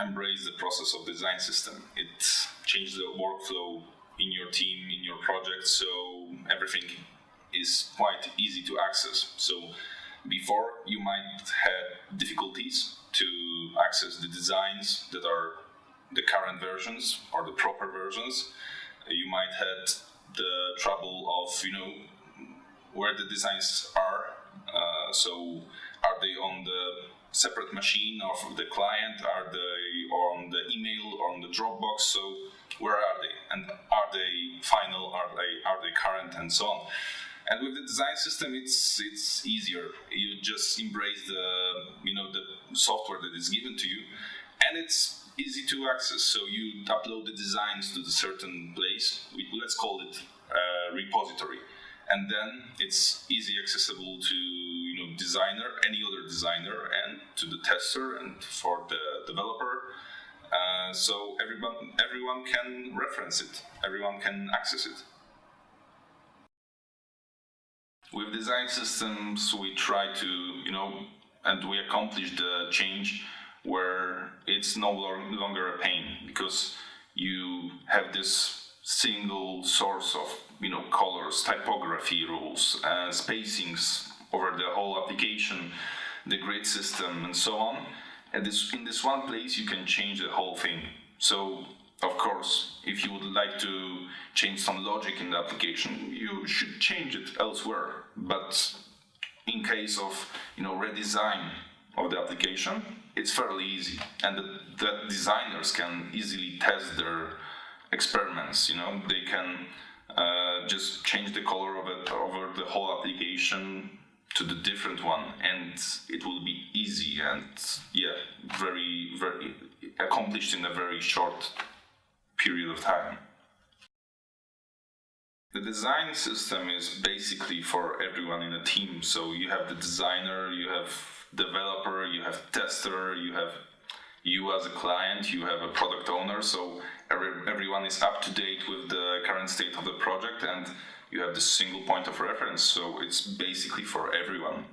embrace the process of design system. It changes the workflow in your team, in your project, so everything is quite easy to access. So before you might have difficulties to access the designs that are the current versions or the proper versions. You might had the trouble of you know where the designs are. Uh, so are they on the separate machine of the client? Are they on the email or on the Dropbox? So where are they? And are they final? Are they are they current? And so on. And with the design system, it's it's easier. You just embrace the you know the software that is given to you, and it's easy to access. So you upload the designs to the certain place. Let's call it a repository, and then it's easy accessible to designer, any other designer, and to the tester and for the developer. Uh, so everyone everyone can reference it. Everyone can access it. With design systems, we try to, you know, and we accomplish the change where it's no longer a pain because you have this single source of, you know, colors, typography rules, uh, spacings over the whole application, the grid system, and so on. This, in this one place, you can change the whole thing. So of course, if you would like to change some logic in the application, you should change it elsewhere. But in case of you know redesign of the application, it's fairly easy, and the, the designers can easily test their experiments. You know, they can uh, just change the color of it over the whole application to the different one, and it will be easy and yeah, very very accomplished in a very short period of time. The design system is basically for everyone in a team. So you have the designer, you have developer, you have tester, you have you as a client, you have a product owner. So every, everyone is up to date with the current state of the project and you have the single point of reference. So it's basically for everyone.